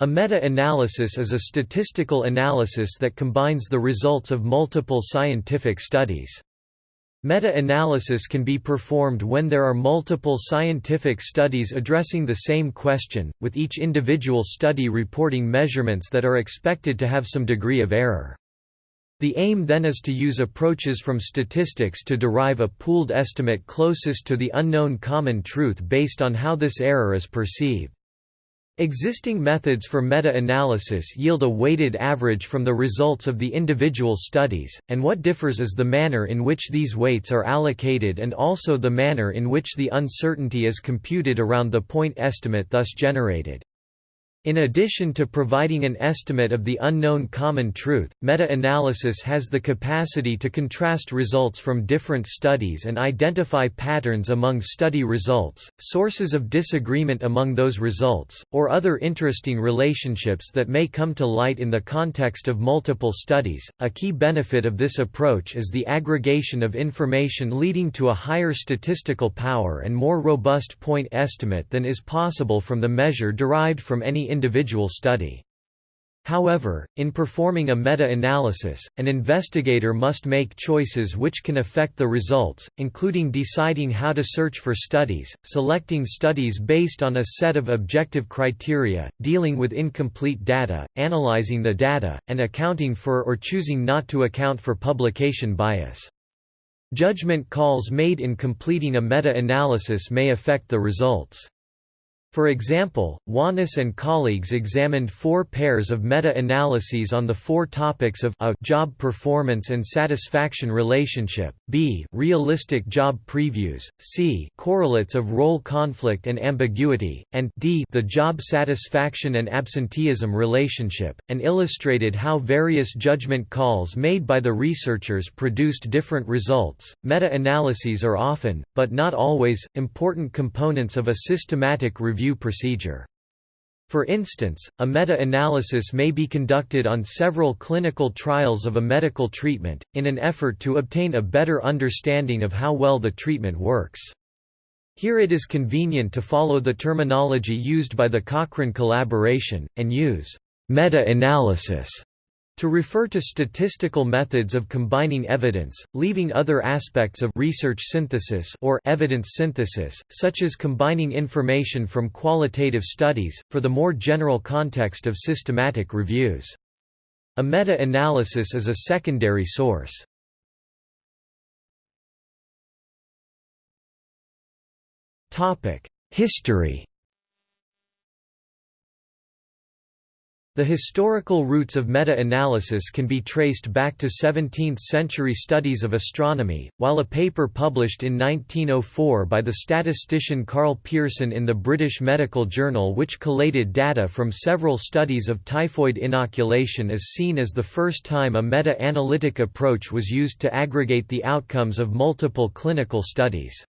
A meta-analysis is a statistical analysis that combines the results of multiple scientific studies. Meta-analysis can be performed when there are multiple scientific studies addressing the same question, with each individual study reporting measurements that are expected to have some degree of error. The aim then is to use approaches from statistics to derive a pooled estimate closest to the unknown common truth based on how this error is perceived. Existing methods for meta-analysis yield a weighted average from the results of the individual studies, and what differs is the manner in which these weights are allocated and also the manner in which the uncertainty is computed around the point estimate thus generated. In addition to providing an estimate of the unknown common truth, meta-analysis has the capacity to contrast results from different studies and identify patterns among study results, sources of disagreement among those results, or other interesting relationships that may come to light in the context of multiple studies. A key benefit of this approach is the aggregation of information leading to a higher statistical power and more robust point estimate than is possible from the measure derived from any individual study. However, in performing a meta-analysis, an investigator must make choices which can affect the results, including deciding how to search for studies, selecting studies based on a set of objective criteria, dealing with incomplete data, analyzing the data, and accounting for or choosing not to account for publication bias. Judgment calls made in completing a meta-analysis may affect the results. For example, Wanous and colleagues examined four pairs of meta-analyses on the four topics of a job performance and satisfaction relationship, b realistic job previews, c correlates of role conflict and ambiguity, and d the job satisfaction and absenteeism relationship, and illustrated how various judgment calls made by the researchers produced different results. Meta-analyses are often, but not always, important components of a systematic review review procedure. For instance, a meta-analysis may be conducted on several clinical trials of a medical treatment, in an effort to obtain a better understanding of how well the treatment works. Here it is convenient to follow the terminology used by the Cochrane collaboration, and use meta-analysis to refer to statistical methods of combining evidence, leaving other aspects of research synthesis or evidence synthesis, such as combining information from qualitative studies, for the more general context of systematic reviews. A meta-analysis is a secondary source. History The historical roots of meta-analysis can be traced back to 17th-century studies of astronomy, while a paper published in 1904 by the statistician Karl Pearson in the British Medical Journal which collated data from several studies of typhoid inoculation is seen as the first time a meta-analytic approach was used to aggregate the outcomes of multiple clinical studies.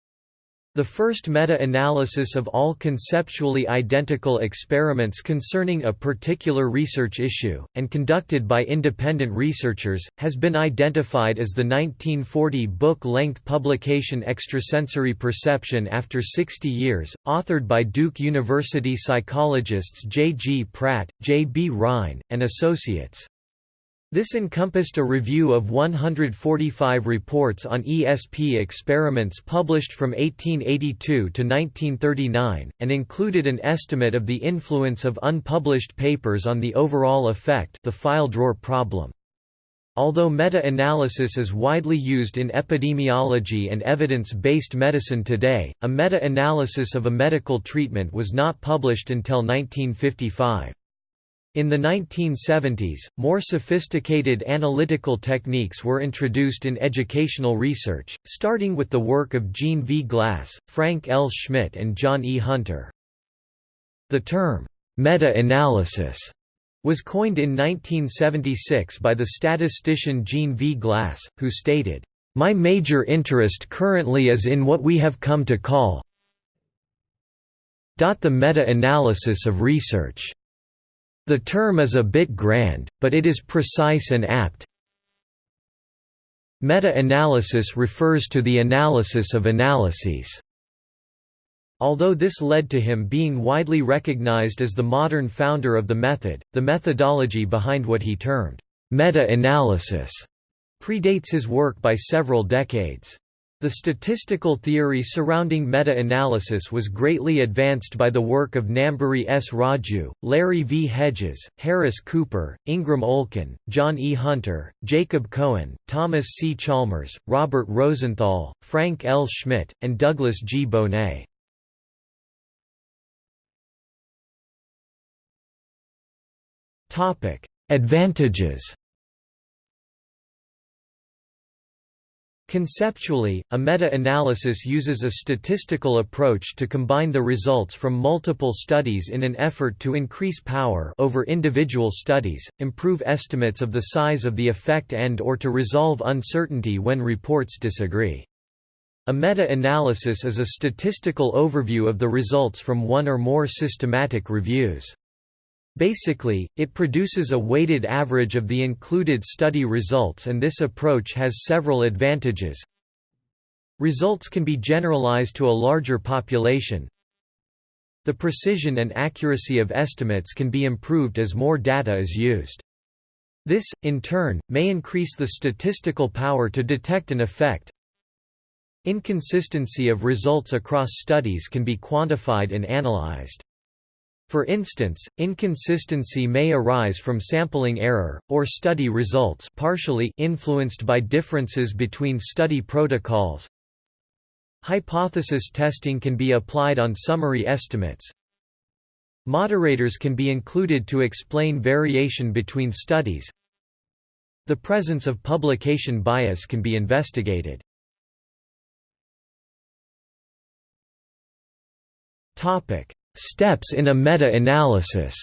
The first meta-analysis of all conceptually identical experiments concerning a particular research issue, and conducted by independent researchers, has been identified as the 1940 book-length publication Extrasensory Perception After 60 Years, authored by Duke University psychologists J. G. Pratt, J. B. Rhine, and Associates. This encompassed a review of 145 reports on ESP experiments published from 1882 to 1939, and included an estimate of the influence of unpublished papers on the overall effect the file drawer problem. Although meta-analysis is widely used in epidemiology and evidence-based medicine today, a meta-analysis of a medical treatment was not published until 1955. In the 1970s, more sophisticated analytical techniques were introduced in educational research, starting with the work of Gene V. Glass, Frank L. Schmidt and John E. Hunter. The term, meta-analysis, was coined in 1976 by the statistician Gene V. Glass, who stated, "...my major interest currently is in what we have come to call the meta-analysis of research." The term is a bit grand, but it is precise and apt. Meta-analysis refers to the analysis of analyses. Although this led to him being widely recognized as the modern founder of the method, the methodology behind what he termed meta-analysis predates his work by several decades. The statistical theory surrounding meta-analysis was greatly advanced by the work of Namburi S. Raju, Larry V. Hedges, Harris Cooper, Ingram Olkin, John E. Hunter, Jacob Cohen, Thomas C. Chalmers, Robert Rosenthal, Frank L. Schmidt, and Douglas G. Bonett. Advantages Conceptually, a meta-analysis uses a statistical approach to combine the results from multiple studies in an effort to increase power over individual studies, improve estimates of the size of the effect and or to resolve uncertainty when reports disagree. A meta-analysis is a statistical overview of the results from one or more systematic reviews. Basically, it produces a weighted average of the included study results and this approach has several advantages. Results can be generalized to a larger population. The precision and accuracy of estimates can be improved as more data is used. This, in turn, may increase the statistical power to detect an effect. Inconsistency of results across studies can be quantified and analyzed. For instance, inconsistency may arise from sampling error, or study results partially influenced by differences between study protocols. Hypothesis testing can be applied on summary estimates. Moderators can be included to explain variation between studies. The presence of publication bias can be investigated. Topic: Steps in a meta-analysis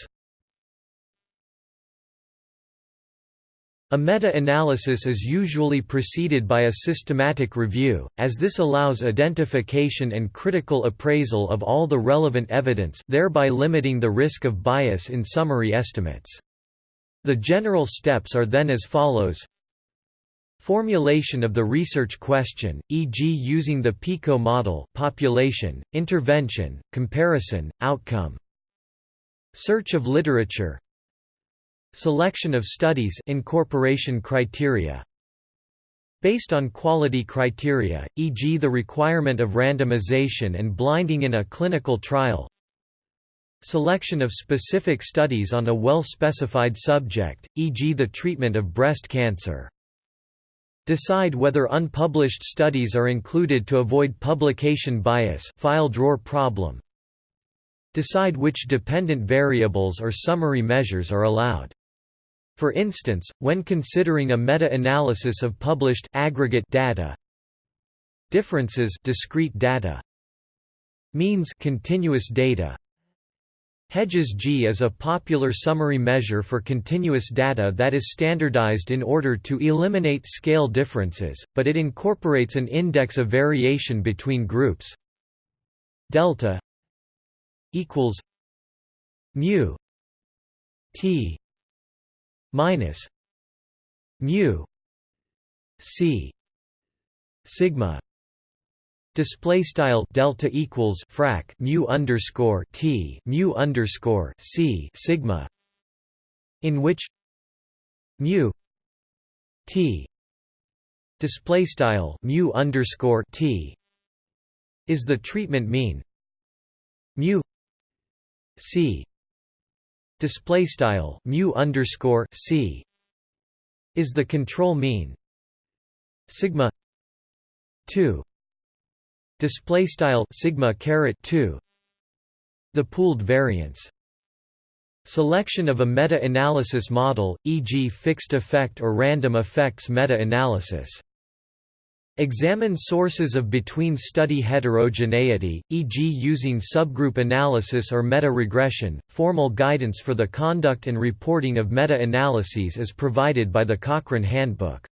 A meta-analysis is usually preceded by a systematic review, as this allows identification and critical appraisal of all the relevant evidence thereby limiting the risk of bias in summary estimates. The general steps are then as follows Formulation of the research question, e.g. using the PICO model population, intervention, comparison, outcome. Search of literature Selection of studies incorporation criteria Based on quality criteria, e.g. the requirement of randomization and blinding in a clinical trial Selection of specific studies on a well-specified subject, e.g. the treatment of breast cancer Decide whether unpublished studies are included to avoid publication bias file drawer problem. Decide which dependent variables or summary measures are allowed. For instance, when considering a meta-analysis of published aggregate data, differences discrete data, means continuous data, Hedges G is a popular summary measure for continuous data that is standardized in order to eliminate scale differences, but it incorporates an index of variation between groups. Delta equals mu t minus mu c sigma Display style delta equals frac mu underscore t mu underscore c sigma, in which mu t display style mu underscore t is the treatment mean. Mu c display style mu underscore c is the control mean. Sigma 2 display style sigma caret 2 the pooled variance selection of a meta-analysis model e.g. fixed effect or random effects meta-analysis Examine sources of between-study heterogeneity, e.g. using subgroup analysis or meta-regression. Formal guidance for the conduct and reporting of meta-analyses is provided by the Cochrane Handbook.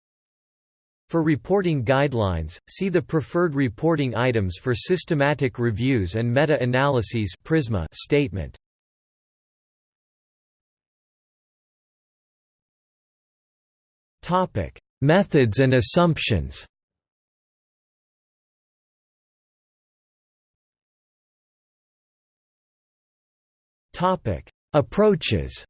For reporting guidelines, see the preferred reporting items for systematic reviews and meta-analyses statement. Topic: Methods and assumptions. Approaches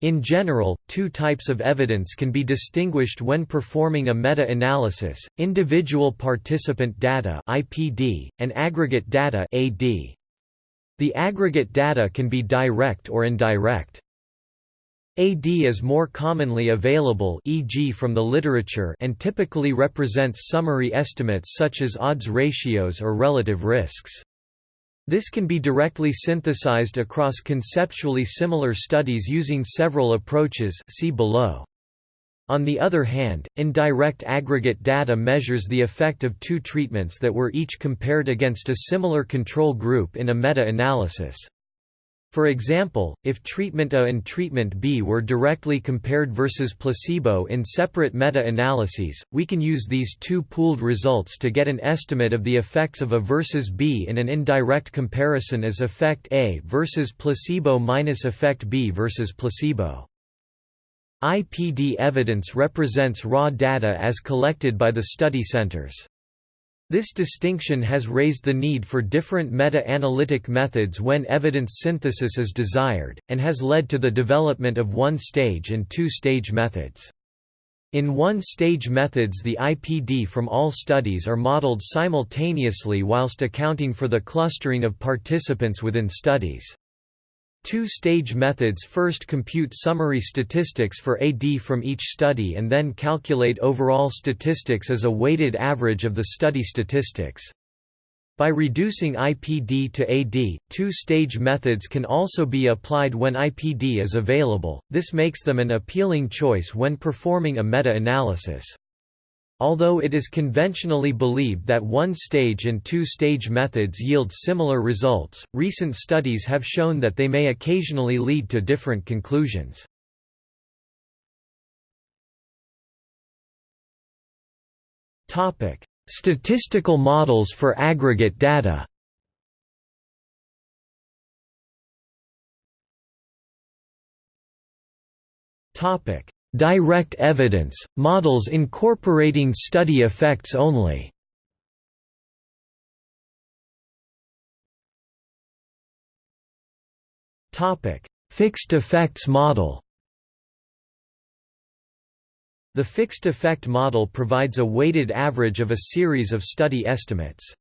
In general, two types of evidence can be distinguished when performing a meta-analysis, individual participant data and aggregate data. The aggregate data can be direct or indirect. AD is more commonly available e.g. from the literature and typically represents summary estimates such as odds ratios or relative risks. This can be directly synthesized across conceptually similar studies using several approaches see below. On the other hand, indirect aggregate data measures the effect of two treatments that were each compared against a similar control group in a meta-analysis. For example, if treatment A and treatment B were directly compared versus placebo in separate meta-analyses, we can use these two pooled results to get an estimate of the effects of A versus B in an indirect comparison as effect A versus placebo minus effect B versus placebo. IPD evidence represents raw data as collected by the study centers. This distinction has raised the need for different meta-analytic methods when evidence synthesis is desired, and has led to the development of one-stage and two-stage methods. In one-stage methods the IPD from all studies are modeled simultaneously whilst accounting for the clustering of participants within studies. Two-stage methods first compute summary statistics for AD from each study and then calculate overall statistics as a weighted average of the study statistics. By reducing IPD to AD, two-stage methods can also be applied when IPD is available, this makes them an appealing choice when performing a meta-analysis. Although it is conventionally believed that one-stage and two-stage methods yield similar results, recent studies have shown that they may occasionally lead to different conclusions. Statistical models for aggregate data Topic: Direct evidence, models incorporating study effects only Fixed effects model The fixed effect model provides a weighted average of a series of study estimates.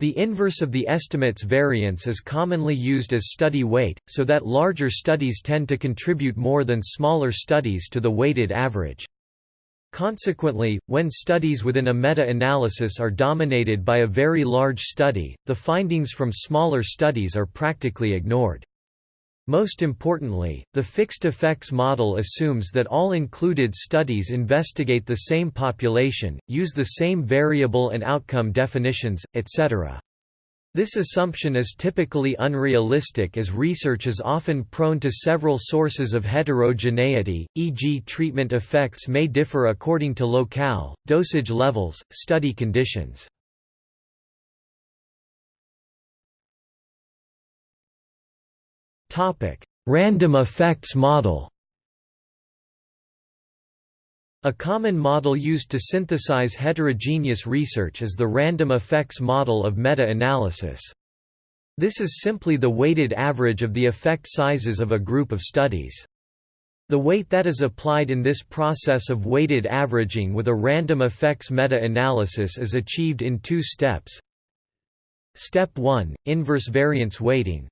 The inverse of the estimate's variance is commonly used as study weight, so that larger studies tend to contribute more than smaller studies to the weighted average. Consequently, when studies within a meta-analysis are dominated by a very large study, the findings from smaller studies are practically ignored. Most importantly, the fixed effects model assumes that all included studies investigate the same population, use the same variable and outcome definitions, etc. This assumption is typically unrealistic as research is often prone to several sources of heterogeneity, e.g. treatment effects may differ according to locale, dosage levels, study conditions. Topic: Random effects model. A common model used to synthesize heterogeneous research is the random effects model of meta-analysis. This is simply the weighted average of the effect sizes of a group of studies. The weight that is applied in this process of weighted averaging with a random effects meta-analysis is achieved in two steps. Step 1, inverse variance weighting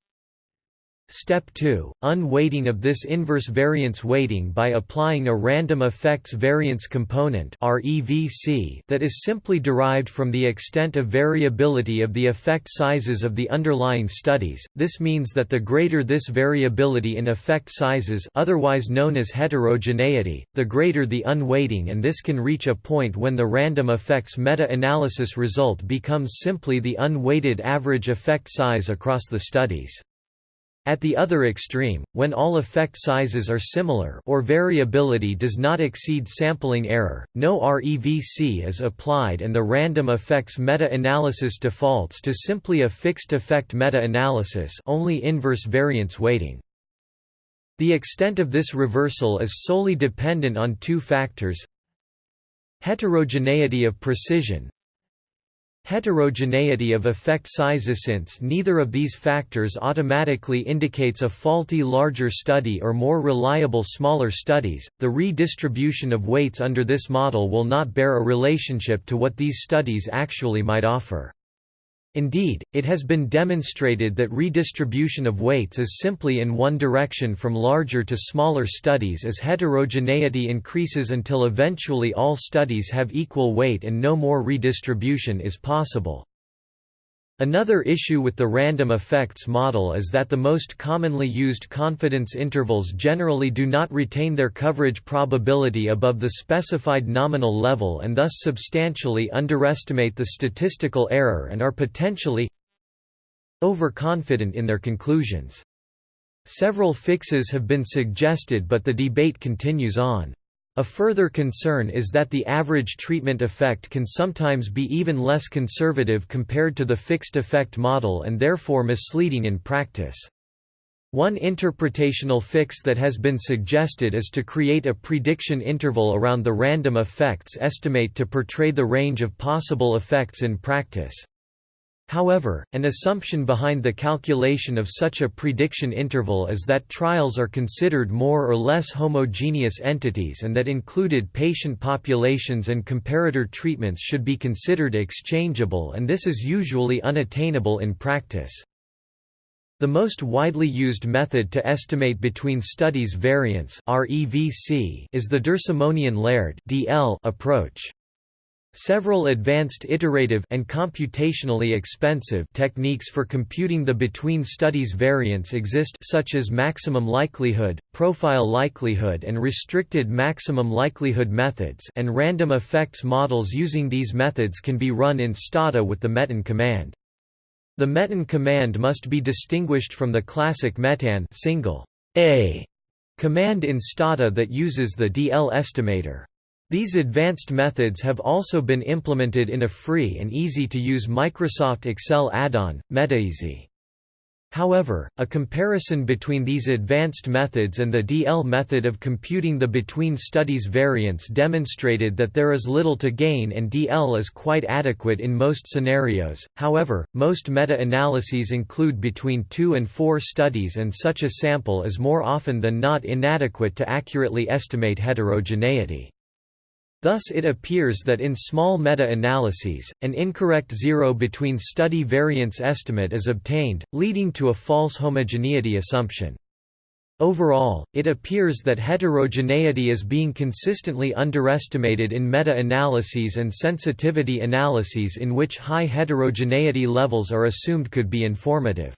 Step 2, unweighting of this inverse variance weighting by applying a random effects variance component that is simply derived from the extent of variability of the effect sizes of the underlying studies. This means that the greater this variability in effect sizes otherwise known as heterogeneity, the greater the unweighting and this can reach a point when the random effects meta-analysis result becomes simply the unweighted average effect size across the studies. At the other extreme, when all effect sizes are similar or variability does not exceed sampling error, no REVC is applied and the random effects meta-analysis defaults to simply a fixed effect meta-analysis only inverse variance weighting. The extent of this reversal is solely dependent on two factors Heterogeneity of precision Heterogeneity of effect sizes Since neither of these factors automatically indicates a faulty larger study or more reliable smaller studies, the redistribution of weights under this model will not bear a relationship to what these studies actually might offer. Indeed, it has been demonstrated that redistribution of weights is simply in one direction from larger to smaller studies as heterogeneity increases until eventually all studies have equal weight and no more redistribution is possible. Another issue with the random effects model is that the most commonly used confidence intervals generally do not retain their coverage probability above the specified nominal level and thus substantially underestimate the statistical error and are potentially overconfident in their conclusions. Several fixes have been suggested but the debate continues on. A further concern is that the average treatment effect can sometimes be even less conservative compared to the fixed effect model and therefore misleading in practice. One interpretational fix that has been suggested is to create a prediction interval around the random effects estimate to portray the range of possible effects in practice. However, an assumption behind the calculation of such a prediction interval is that trials are considered more or less homogeneous entities and that included patient populations and comparator treatments should be considered exchangeable and this is usually unattainable in practice. The most widely used method to estimate between studies variance is the Dersimonian-Laird approach. Several advanced iterative and computationally expensive techniques for computing the between studies variance exist such as maximum likelihood, profile likelihood and restricted maximum likelihood methods and random effects models using these methods can be run in Stata with the metaan command. The metaan command must be distinguished from the classic metan single a command in Stata that uses the DL estimator. These advanced methods have also been implemented in a free and easy-to-use Microsoft Excel add-on, MetaEasy. However, a comparison between these advanced methods and the DL method of computing the between studies variance demonstrated that there is little to gain and DL is quite adequate in most scenarios. However, most meta-analyses include between 2 and 4 studies and such a sample is more often than not inadequate to accurately estimate heterogeneity. Thus it appears that in small meta-analyses, an incorrect zero between study variance estimate is obtained, leading to a false homogeneity assumption. Overall, it appears that heterogeneity is being consistently underestimated in meta-analyses and sensitivity analyses in which high heterogeneity levels are assumed could be informative.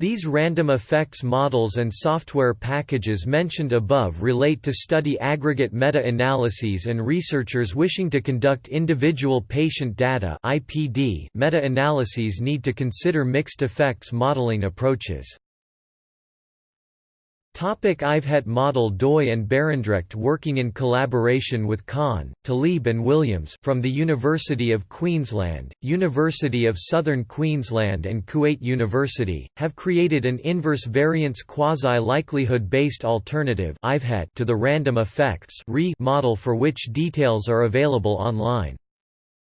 These random effects models and software packages mentioned above relate to study aggregate meta-analyses and researchers wishing to conduct individual patient data meta-analyses need to consider mixed effects modeling approaches. IVHET model Doi and Barendregt working in collaboration with Khan, Thalib and Williams from the University of Queensland, University of Southern Queensland and Kuwait University, have created an inverse variance quasi-likelihood-based alternative to the random effects model for which details are available online.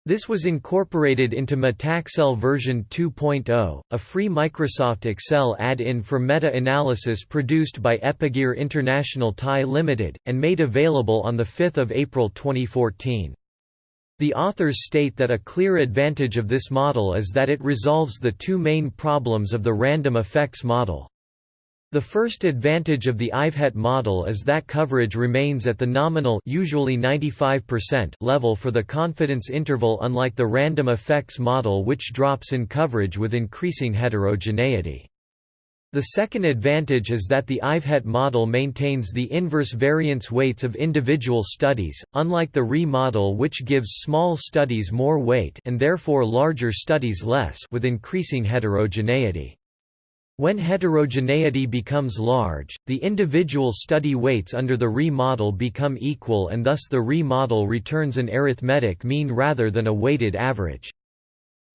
This was incorporated into MetaXL version 2.0, a free Microsoft Excel add-in for meta-analysis produced by Epigear International Thai Limited, and made available on 5 April 2014. The authors state that a clear advantage of this model is that it resolves the two main problems of the random effects model. The first advantage of the IVHET model is that coverage remains at the nominal usually 95% level for the confidence interval unlike the random effects model which drops in coverage with increasing heterogeneity. The second advantage is that the IVHET model maintains the inverse variance weights of individual studies, unlike the RE model which gives small studies more weight and therefore larger studies less with increasing heterogeneity. When heterogeneity becomes large, the individual study weights under the RE model become equal and thus the RE model returns an arithmetic mean rather than a weighted average.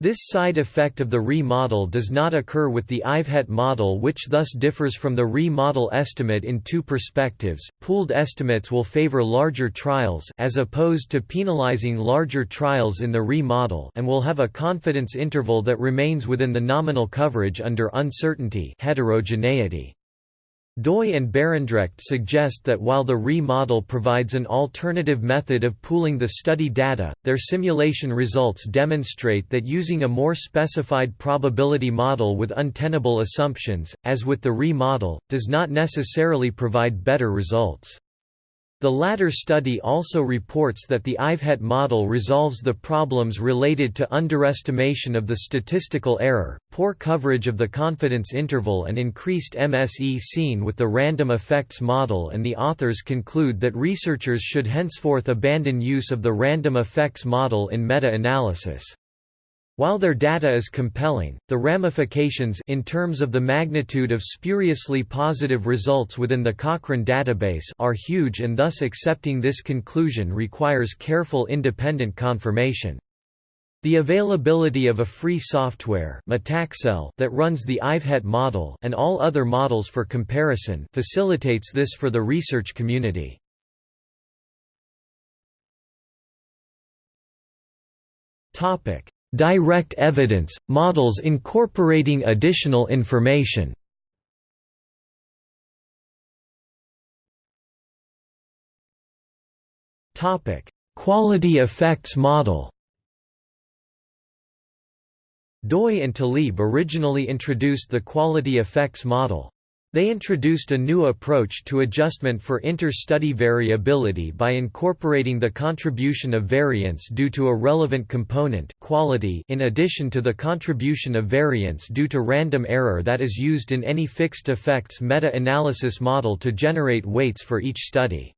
This side effect of the RE model does not occur with the IVHET model which thus differs from the RE model estimate in two perspectives. Pooled estimates will favor larger trials as opposed to penalizing larger trials in the RE model and will have a confidence interval that remains within the nominal coverage under uncertainty heterogeneity. Doi and Barendregt suggest that while the RE model provides an alternative method of pooling the study data, their simulation results demonstrate that using a more specified probability model with untenable assumptions, as with the RE model, does not necessarily provide better results. The latter study also reports that the IVHET model resolves the problems related to underestimation of the statistical error, poor coverage of the confidence interval and increased MSE seen with the random effects model and the authors conclude that researchers should henceforth abandon use of the random effects model in meta-analysis. While their data is compelling, the ramifications in terms of the magnitude of spuriously positive results within the Cochrane database are huge and thus accepting this conclusion requires careful independent confirmation. The availability of a free software that runs the IVHET model and all other models for comparison facilitates this for the research community. Topic: Direct evidence, models incorporating additional information Quality effects model Doi and Thalib originally introduced the quality effects model. They introduced a new approach to adjustment for inter-study variability by incorporating the contribution of variance due to a relevant component quality in addition to the contribution of variance due to random error that is used in any fixed effects meta-analysis model to generate weights for each study.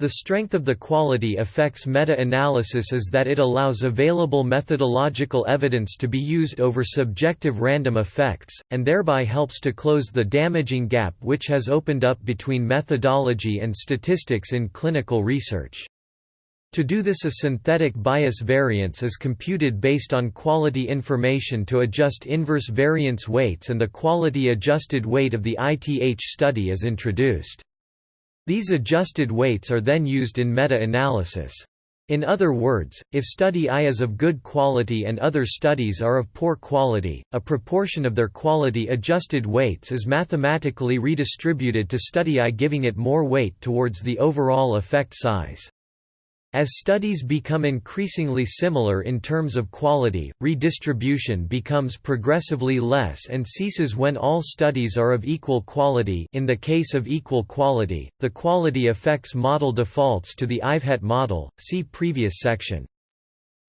The strength of the quality effects meta-analysis is that it allows available methodological evidence to be used over subjective random effects, and thereby helps to close the damaging gap which has opened up between methodology and statistics in clinical research. To do this a synthetic bias variance is computed based on quality information to adjust inverse variance weights and the quality adjusted weight of the ITH study is introduced. These adjusted weights are then used in meta-analysis. In other words, if study I is of good quality and other studies are of poor quality, a proportion of their quality adjusted weights is mathematically redistributed to study I giving it more weight towards the overall effect size. As studies become increasingly similar in terms of quality, redistribution becomes progressively less and ceases when all studies are of equal quality in the case of equal quality, the quality effects model defaults to the IVHET model, see previous section.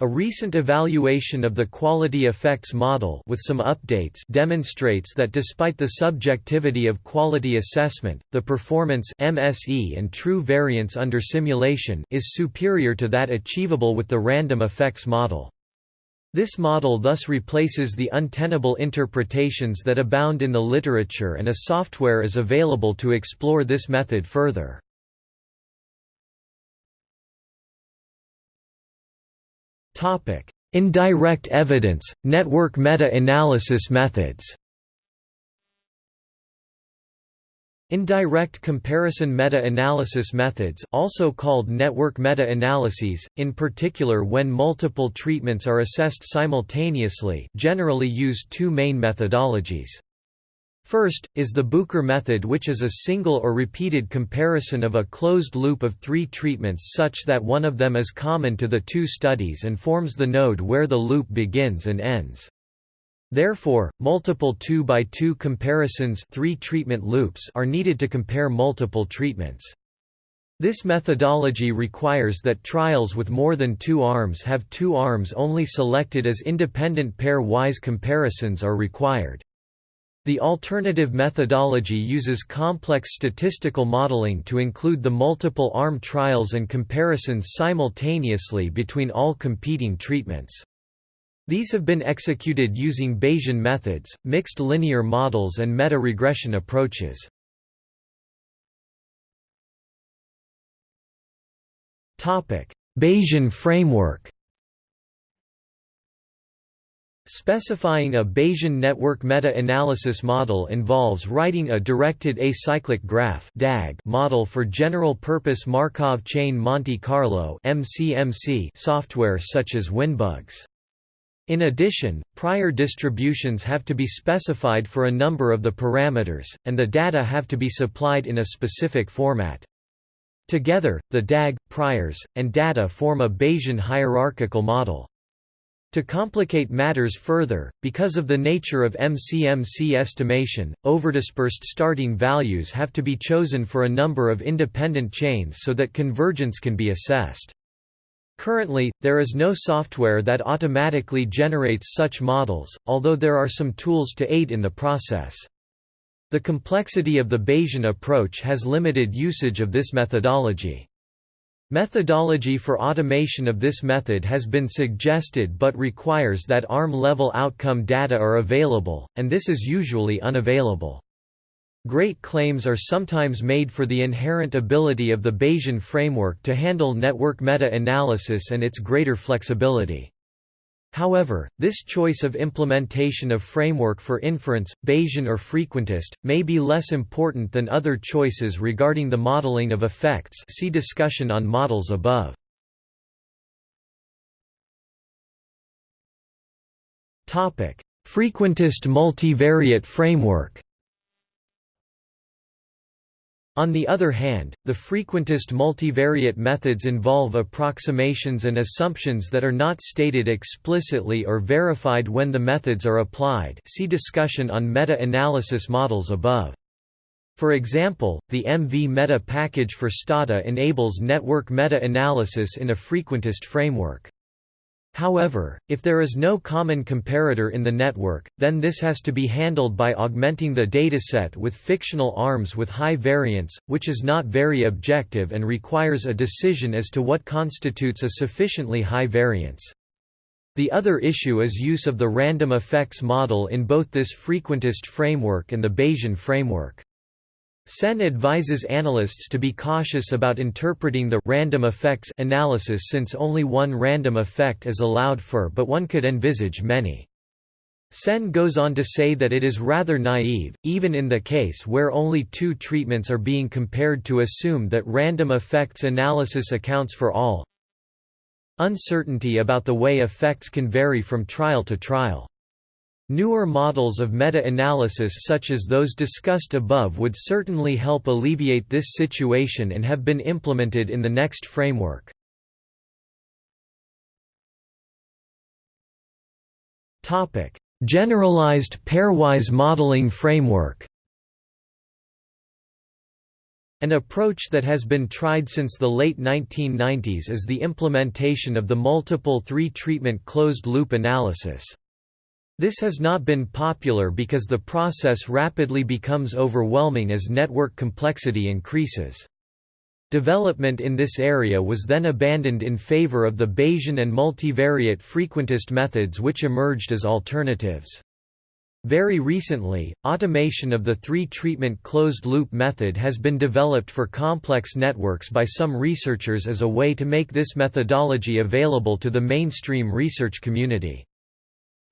A recent evaluation of the quality effects model with some updates demonstrates that despite the subjectivity of quality assessment, the performance MSE and true variance under simulation is superior to that achievable with the random effects model. This model thus replaces the untenable interpretations that abound in the literature and a software is available to explore this method further. Indirect evidence, network meta-analysis methods Indirect comparison meta-analysis methods also called network meta-analyses, in particular when multiple treatments are assessed simultaneously generally use two main methodologies. First, is the Bucher method which is a single or repeated comparison of a closed loop of three treatments such that one of them is common to the two studies and forms the node where the loop begins and ends. Therefore, multiple 2 by 2 comparisons three treatment loops are needed to compare multiple treatments. This methodology requires that trials with more than two arms have two arms only selected as independent pair-wise comparisons are required. The alternative methodology uses complex statistical modeling to include the multiple arm trials and comparisons simultaneously between all competing treatments. These have been executed using Bayesian methods, mixed linear models and meta-regression approaches. Bayesian framework Specifying a Bayesian network meta-analysis model involves writing a directed acyclic graph model for general-purpose Markov chain Monte Carlo software such as WinBugs. In addition, prior distributions have to be specified for a number of the parameters, and the data have to be supplied in a specific format. Together, the DAG, priors, and data form a Bayesian hierarchical model. To complicate matters further, because of the nature of MCMC estimation, overdispersed starting values have to be chosen for a number of independent chains so that convergence can be assessed. Currently, there is no software that automatically generates such models, although there are some tools to aid in the process. The complexity of the Bayesian approach has limited usage of this methodology. Methodology for automation of this method has been suggested but requires that ARM-level outcome data are available, and this is usually unavailable. Great claims are sometimes made for the inherent ability of the Bayesian framework to handle network meta-analysis and its greater flexibility. However, this choice of implementation of framework for inference, Bayesian or frequentist, may be less important than other choices regarding the modeling of effects see discussion on models above. Frequentist multivariate framework on the other hand, the frequentist multivariate methods involve approximations and assumptions that are not stated explicitly or verified when the methods are applied see discussion on meta-analysis models above. For example, the MV-Meta package for Stata enables network meta-analysis in a frequentist framework. However, if there is no common comparator in the network, then this has to be handled by augmenting the dataset with fictional arms with high variance, which is not very objective and requires a decision as to what constitutes a sufficiently high variance. The other issue is use of the random effects model in both this frequentist framework and the Bayesian framework. Senn advises analysts to be cautious about interpreting the random effects analysis since only one random effect is allowed for but one could envisage many. Senn goes on to say that it is rather naive, even in the case where only two treatments are being compared to assume that random effects analysis accounts for all uncertainty about the way effects can vary from trial to trial. Newer models of meta-analysis such as those discussed above would certainly help alleviate this situation and have been implemented in the next framework. Generalized pairwise modeling framework An approach that has been tried since the late 1990s is the implementation of the multiple three-treatment closed-loop analysis. This has not been popular because the process rapidly becomes overwhelming as network complexity increases. Development in this area was then abandoned in favor of the Bayesian and multivariate frequentist methods which emerged as alternatives. Very recently, automation of the three-treatment closed-loop method has been developed for complex networks by some researchers as a way to make this methodology available to the mainstream research community.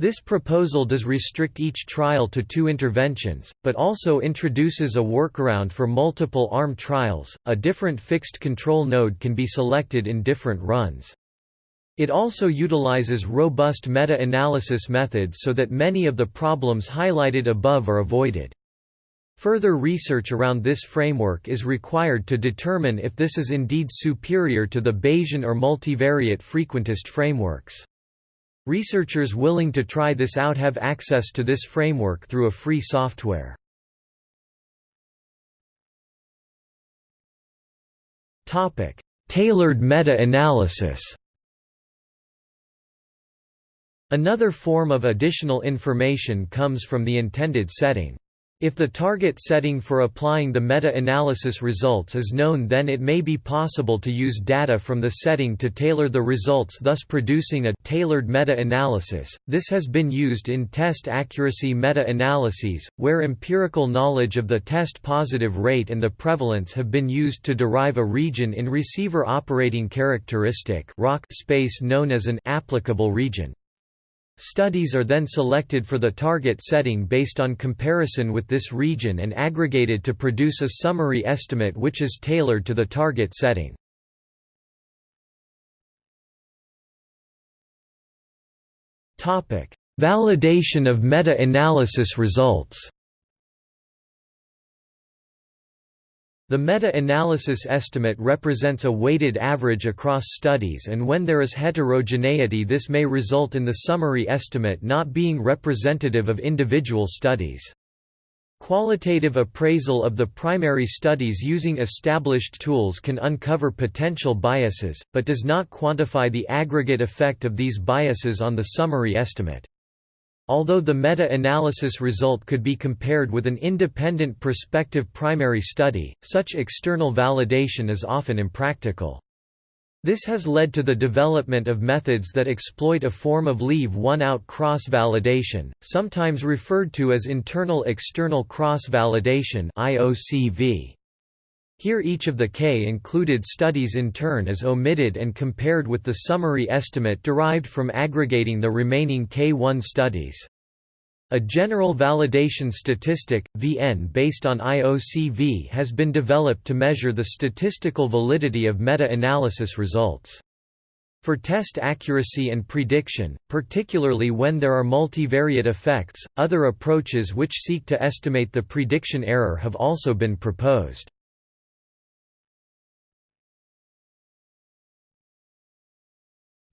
This proposal does restrict each trial to two interventions, but also introduces a workaround for multiple ARM trials. A different fixed control node can be selected in different runs. It also utilizes robust meta-analysis methods so that many of the problems highlighted above are avoided. Further research around this framework is required to determine if this is indeed superior to the Bayesian or multivariate frequentist frameworks. Researchers willing to try this out have access to this framework through a free software. Tailored meta-analysis Another form of additional information comes from the intended setting. If the target setting for applying the meta-analysis results is known then it may be possible to use data from the setting to tailor the results thus producing a tailored meta-analysis. This has been used in test accuracy meta-analyses, where empirical knowledge of the test positive rate and the prevalence have been used to derive a region in receiver operating characteristic space known as an applicable region. Studies are then selected for the target setting based on comparison with this region and aggregated to produce a summary estimate which is tailored to the target setting. Validation of meta-analysis results The meta-analysis estimate represents a weighted average across studies and when there is heterogeneity this may result in the summary estimate not being representative of individual studies. Qualitative appraisal of the primary studies using established tools can uncover potential biases, but does not quantify the aggregate effect of these biases on the summary estimate. Although the meta-analysis result could be compared with an independent prospective primary study, such external validation is often impractical. This has led to the development of methods that exploit a form of leave-one-out cross-validation, sometimes referred to as internal-external cross-validation IOCV. Here each of the K-included studies in turn is omitted and compared with the summary estimate derived from aggregating the remaining K1 studies. A general validation statistic, VN based on IOCV has been developed to measure the statistical validity of meta-analysis results. For test accuracy and prediction, particularly when there are multivariate effects, other approaches which seek to estimate the prediction error have also been proposed.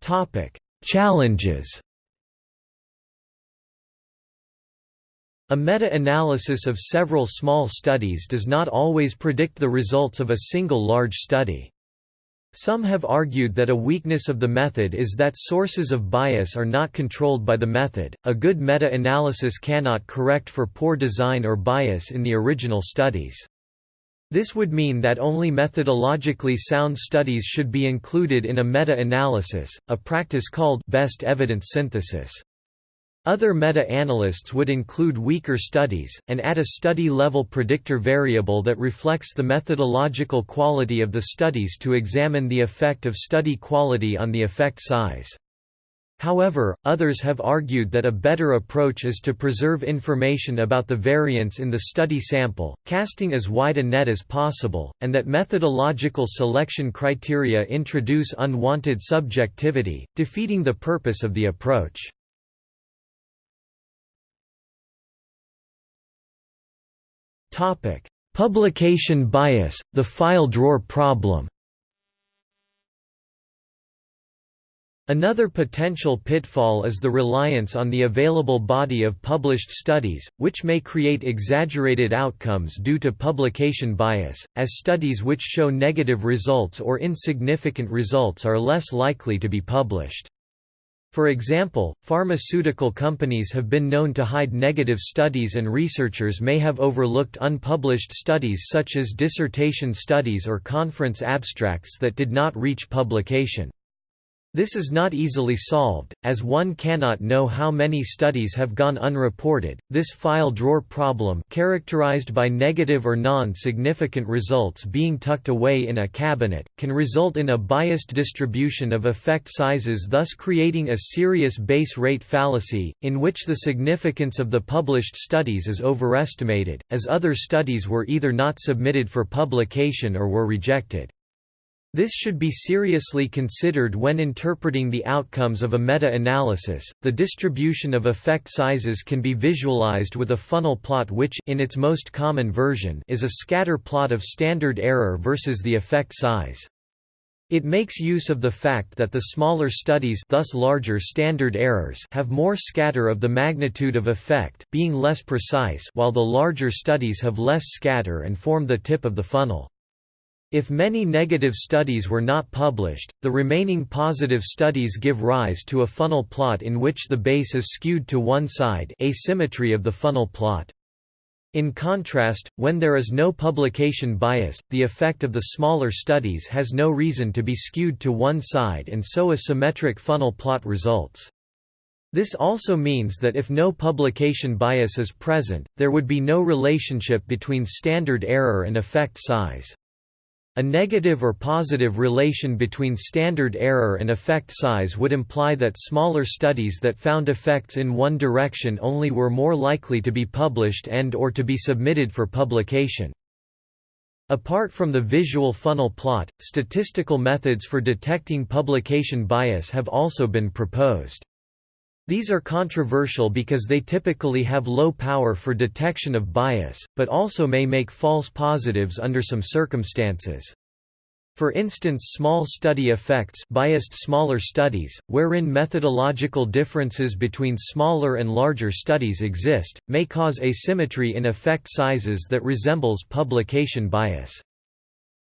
Topic: Challenges. A meta-analysis of several small studies does not always predict the results of a single large study. Some have argued that a weakness of the method is that sources of bias are not controlled by the method. A good meta-analysis cannot correct for poor design or bias in the original studies. This would mean that only methodologically sound studies should be included in a meta-analysis, a practice called best evidence synthesis. Other meta-analysts would include weaker studies, and add a study-level predictor variable that reflects the methodological quality of the studies to examine the effect of study quality on the effect size. However, others have argued that a better approach is to preserve information about the variance in the study sample, casting as wide a net as possible, and that methodological selection criteria introduce unwanted subjectivity, defeating the purpose of the approach. Publication bias, the file drawer problem Another potential pitfall is the reliance on the available body of published studies, which may create exaggerated outcomes due to publication bias, as studies which show negative results or insignificant results are less likely to be published. For example, pharmaceutical companies have been known to hide negative studies and researchers may have overlooked unpublished studies such as dissertation studies or conference abstracts that did not reach publication. This is not easily solved, as one cannot know how many studies have gone unreported. This file drawer problem, characterized by negative or non-significant results being tucked away in a cabinet, can result in a biased distribution of effect sizes, thus creating a serious base rate fallacy, in which the significance of the published studies is overestimated, as other studies were either not submitted for publication or were rejected. This should be seriously considered when interpreting the outcomes of a meta-analysis. The distribution of effect sizes can be visualized with a funnel plot which in its most common version is a scatter plot of standard error versus the effect size. It makes use of the fact that the smaller studies thus larger standard errors have more scatter of the magnitude of effect being less precise while the larger studies have less scatter and form the tip of the funnel. If many negative studies were not published, the remaining positive studies give rise to a funnel plot in which the base is skewed to one side asymmetry of the funnel plot. In contrast, when there is no publication bias, the effect of the smaller studies has no reason to be skewed to one side and so a symmetric funnel plot results. This also means that if no publication bias is present, there would be no relationship between standard error and effect size. A negative or positive relation between standard error and effect size would imply that smaller studies that found effects in one direction only were more likely to be published and or to be submitted for publication. Apart from the visual funnel plot, statistical methods for detecting publication bias have also been proposed. These are controversial because they typically have low power for detection of bias, but also may make false positives under some circumstances. For instance small study effects biased smaller studies, wherein methodological differences between smaller and larger studies exist, may cause asymmetry in effect sizes that resembles publication bias.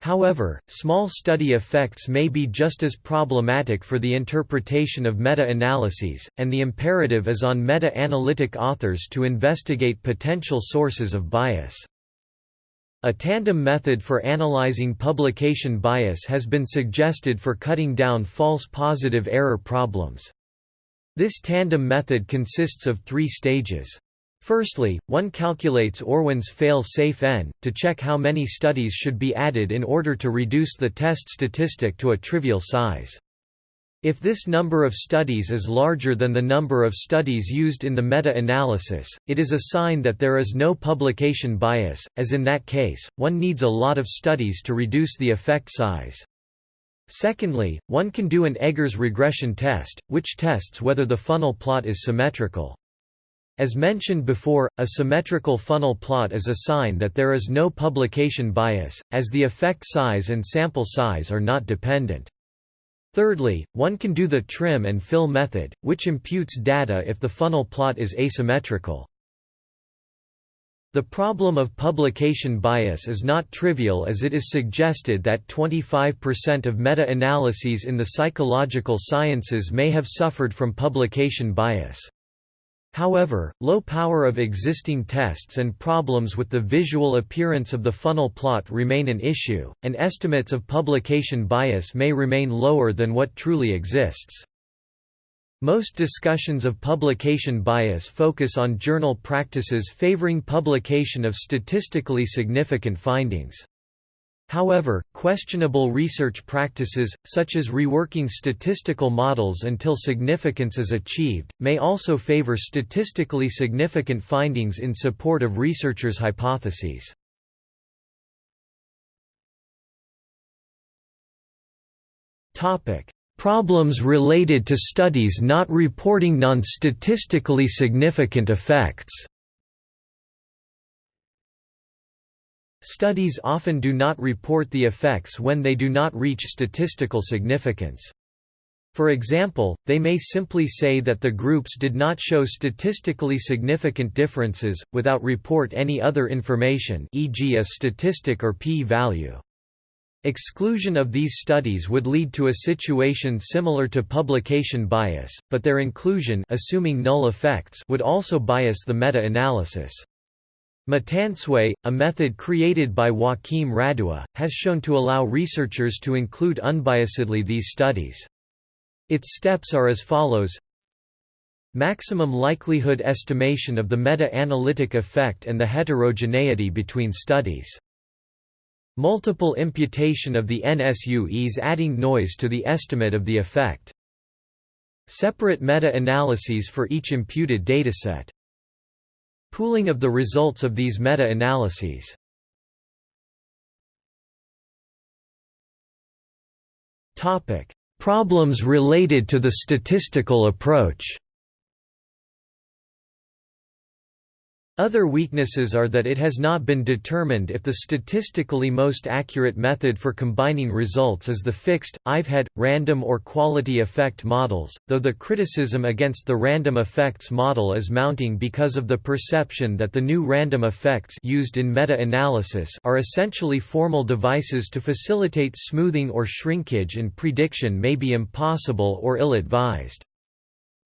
However, small study effects may be just as problematic for the interpretation of meta-analyses, and the imperative is on meta-analytic authors to investigate potential sources of bias. A tandem method for analyzing publication bias has been suggested for cutting down false positive error problems. This tandem method consists of three stages. Firstly, one calculates Orwin's fail-safe n, to check how many studies should be added in order to reduce the test statistic to a trivial size. If this number of studies is larger than the number of studies used in the meta-analysis, it is a sign that there is no publication bias, as in that case, one needs a lot of studies to reduce the effect size. Secondly, one can do an Egger's regression test, which tests whether the funnel plot is symmetrical. As mentioned before, a symmetrical funnel plot is a sign that there is no publication bias, as the effect size and sample size are not dependent. Thirdly, one can do the trim and fill method, which imputes data if the funnel plot is asymmetrical. The problem of publication bias is not trivial as it is suggested that 25% of meta-analyses in the psychological sciences may have suffered from publication bias. However, low power of existing tests and problems with the visual appearance of the funnel plot remain an issue, and estimates of publication bias may remain lower than what truly exists. Most discussions of publication bias focus on journal practices favoring publication of statistically significant findings. However, questionable research practices, such as reworking statistical models until significance is achieved, may also favor statistically significant findings in support of researchers' hypotheses. Problems related to studies not reporting non-statistically significant effects Studies often do not report the effects when they do not reach statistical significance. For example, they may simply say that the groups did not show statistically significant differences, without report any other information e.g. a statistic or p-value. Exclusion of these studies would lead to a situation similar to publication bias, but their inclusion assuming null effects would also bias the meta-analysis. MetaNSUE, a method created by Joaquim Radua, has shown to allow researchers to include unbiasedly these studies. Its steps are as follows Maximum likelihood estimation of the meta-analytic effect and the heterogeneity between studies. Multiple imputation of the NSUEs adding noise to the estimate of the effect. Separate meta-analyses for each imputed dataset. Pooling of the results of these meta-analyses. Problems related to the statistical approach Other weaknesses are that it has not been determined if the statistically most accurate method for combining results is the fixed, IVHET, random or quality effect models, though the criticism against the random effects model is mounting because of the perception that the new random effects used in meta-analysis are essentially formal devices to facilitate smoothing or shrinkage and prediction may be impossible or ill-advised.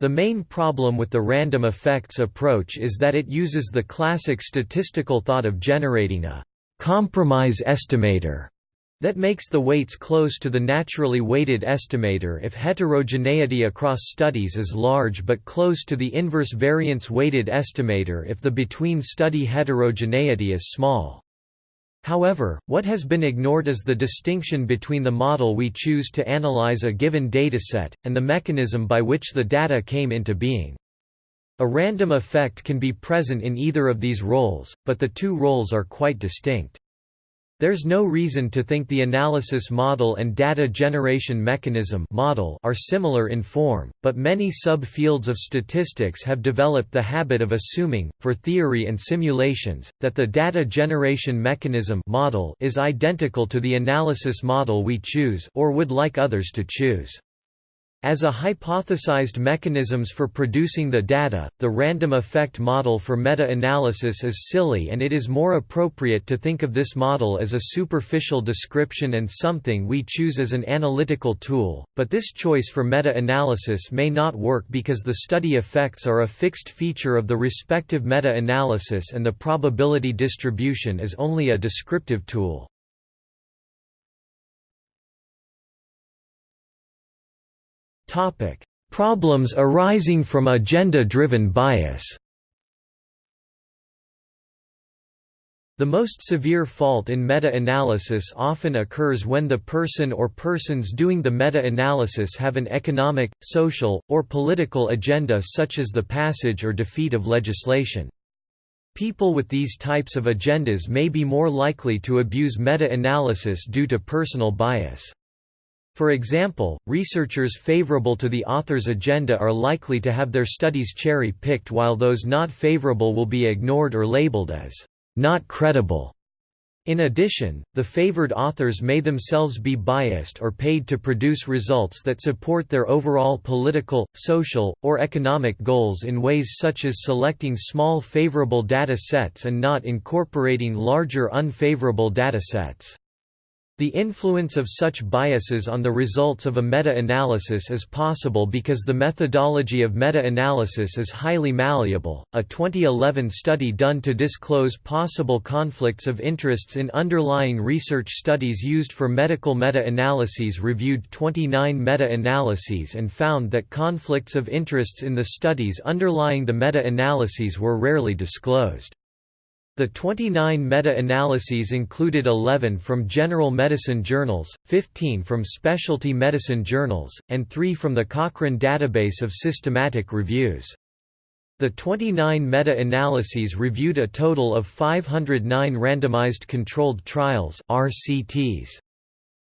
The main problem with the random effects approach is that it uses the classic statistical thought of generating a compromise estimator that makes the weights close to the naturally weighted estimator if heterogeneity across studies is large but close to the inverse variance weighted estimator if the between-study heterogeneity is small. However, what has been ignored is the distinction between the model we choose to analyze a given dataset, and the mechanism by which the data came into being. A random effect can be present in either of these roles, but the two roles are quite distinct. There's no reason to think the analysis model and data generation mechanism model are similar in form, but many sub-fields of statistics have developed the habit of assuming, for theory and simulations, that the data generation mechanism model is identical to the analysis model we choose or would like others to choose. As a hypothesized mechanisms for producing the data, the random effect model for meta-analysis is silly and it is more appropriate to think of this model as a superficial description and something we choose as an analytical tool, but this choice for meta-analysis may not work because the study effects are a fixed feature of the respective meta-analysis and the probability distribution is only a descriptive tool. Problems arising from agenda-driven bias. The most severe fault in meta-analysis often occurs when the person or persons doing the meta-analysis have an economic, social, or political agenda such as the passage or defeat of legislation. People with these types of agendas may be more likely to abuse meta-analysis due to personal bias. For example, researchers favorable to the author's agenda are likely to have their studies cherry-picked while those not favorable will be ignored or labeled as not credible. In addition, the favored authors may themselves be biased or paid to produce results that support their overall political, social, or economic goals in ways such as selecting small favorable data sets and not incorporating larger unfavorable data sets. The influence of such biases on the results of a meta-analysis is possible because the methodology of meta-analysis is highly malleable. A 2011 study done to disclose possible conflicts of interests in underlying research studies used for medical meta-analyses reviewed 29 meta-analyses and found that conflicts of interests in the studies underlying the meta-analyses were rarely disclosed. The 29 meta-analyses included 11 from general medicine journals, 15 from specialty medicine journals, and 3 from the Cochrane database of systematic reviews. The 29 meta-analyses reviewed a total of 509 randomized controlled trials RCTs.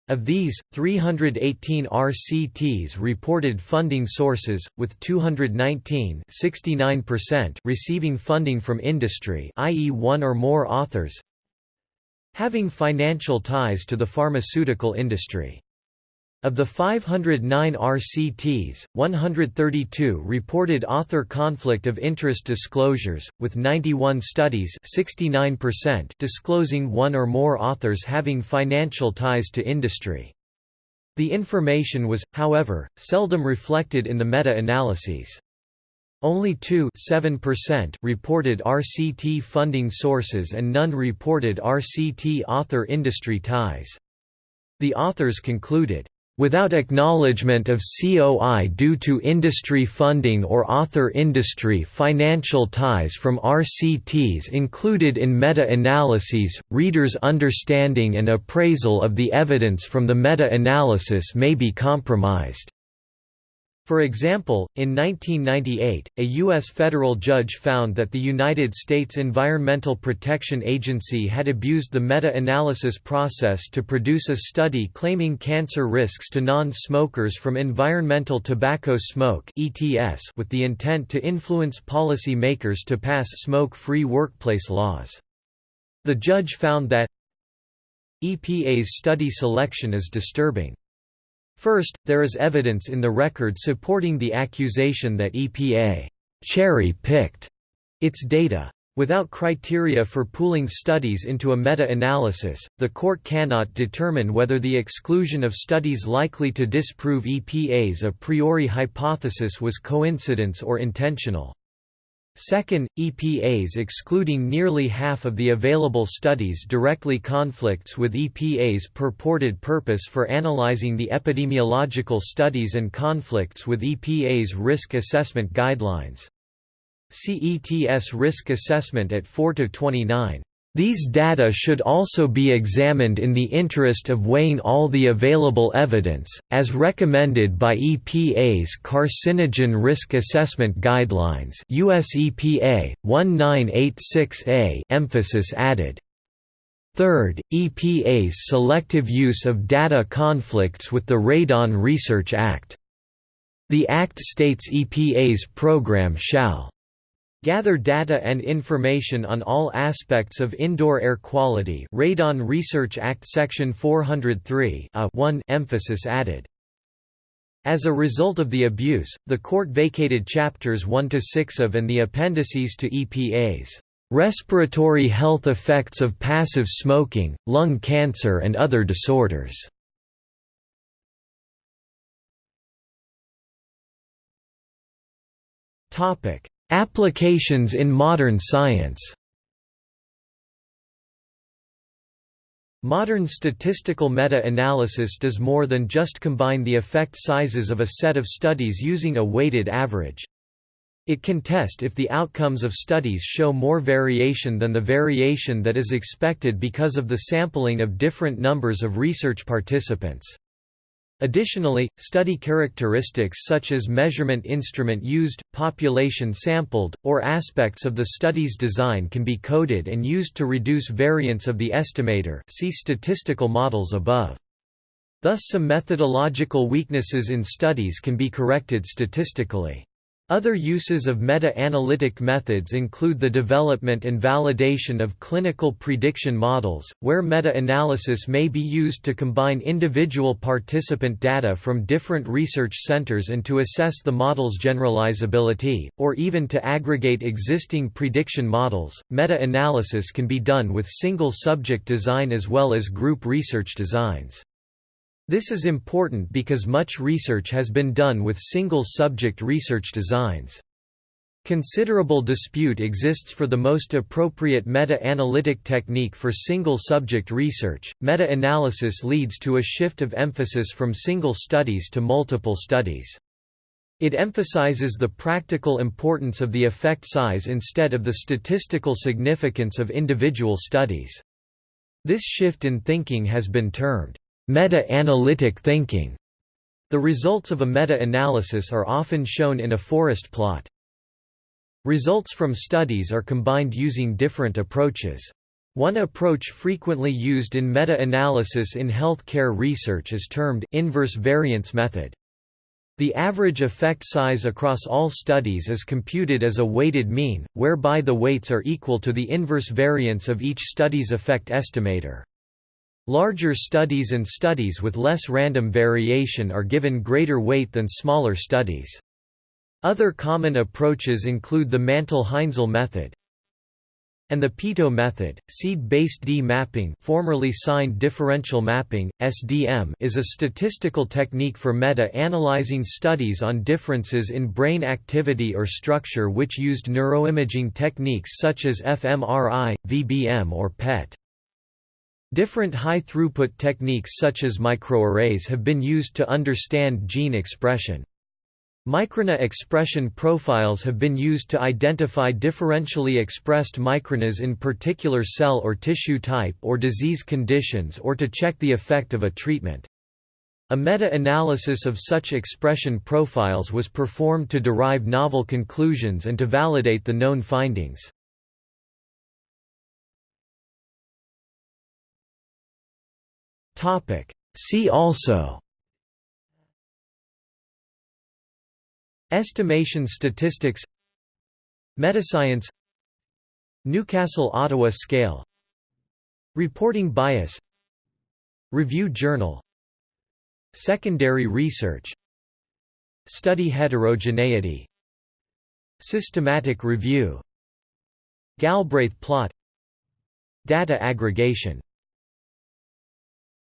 Of these, 318 RCTs reported funding sources, with 219 receiving funding from industry i.e. one or more authors having financial ties to the pharmaceutical industry. Of the 509 RCTs, 132 reported author conflict of interest disclosures, with 91 studies disclosing one or more authors having financial ties to industry. The information was, however, seldom reflected in the meta-analyses. Only 2 reported RCT funding sources and none reported RCT author industry ties. The authors concluded, Without acknowledgement of COI due to industry funding or author industry financial ties from RCTs included in meta-analyses, readers' understanding and appraisal of the evidence from the meta-analysis may be compromised. For example, in 1998, a U.S. federal judge found that the United States Environmental Protection Agency had abused the meta-analysis process to produce a study claiming cancer risks to non-smokers from environmental tobacco smoke with the intent to influence policy makers to pass smoke-free workplace laws. The judge found that EPA's study selection is disturbing. First, there is evidence in the record supporting the accusation that EPA cherry-picked its data. Without criteria for pooling studies into a meta-analysis, the court cannot determine whether the exclusion of studies likely to disprove EPA's a priori hypothesis was coincidence or intentional. Second, EPA's excluding nearly half of the available studies directly conflicts with EPA's purported purpose for analyzing the epidemiological studies and conflicts with EPA's risk assessment guidelines. CETS risk assessment at 4–29. These data should also be examined in the interest of weighing all the available evidence, as recommended by EPA's Carcinogen Risk Assessment Guidelines US EPA, 1986A emphasis added. Third, EPA's selective use of data conflicts with the Radon Research Act. The Act states EPA's program shall Gather data and information on all aspects of indoor air quality Radon Research Act Section 403 a 1 emphasis added. As a result of the abuse, the court vacated Chapters 1 to 6 of and the appendices to EPA's "...respiratory health effects of passive smoking, lung cancer and other disorders." Topic Applications in modern science Modern statistical meta-analysis does more than just combine the effect sizes of a set of studies using a weighted average. It can test if the outcomes of studies show more variation than the variation that is expected because of the sampling of different numbers of research participants. Additionally, study characteristics such as measurement instrument used, population sampled, or aspects of the study's design can be coded and used to reduce variance of the estimator see statistical models above. Thus some methodological weaknesses in studies can be corrected statistically. Other uses of meta-analytic methods include the development and validation of clinical prediction models, where meta-analysis may be used to combine individual participant data from different research centers and to assess the model's generalizability, or even to aggregate existing prediction models. Meta-analysis can be done with single subject design as well as group research designs. This is important because much research has been done with single-subject research designs. Considerable dispute exists for the most appropriate meta-analytic technique for single-subject research. Meta-analysis leads to a shift of emphasis from single studies to multiple studies. It emphasizes the practical importance of the effect size instead of the statistical significance of individual studies. This shift in thinking has been termed Meta-analytic thinking. The results of a meta-analysis are often shown in a forest plot. Results from studies are combined using different approaches. One approach frequently used in meta-analysis in healthcare research is termed inverse variance method. The average effect size across all studies is computed as a weighted mean, whereby the weights are equal to the inverse variance of each study's effect estimator. Larger studies and studies with less random variation are given greater weight than smaller studies. Other common approaches include the Mantel-Haenszel method and the Peto method. Seed-based D-mapping, formerly signed differential mapping (SDM), is a statistical technique for meta-analyzing studies on differences in brain activity or structure which used neuroimaging techniques such as fMRI, VBM or PET. Different high-throughput techniques such as microarrays have been used to understand gene expression. MicroRNA expression profiles have been used to identify differentially expressed microRNAs in particular cell or tissue type or disease conditions or to check the effect of a treatment. A meta-analysis of such expression profiles was performed to derive novel conclusions and to validate the known findings. Topic. See also Estimation statistics Metascience Newcastle-Ottawa scale Reporting bias Review journal Secondary research Study heterogeneity Systematic review Galbraith plot Data aggregation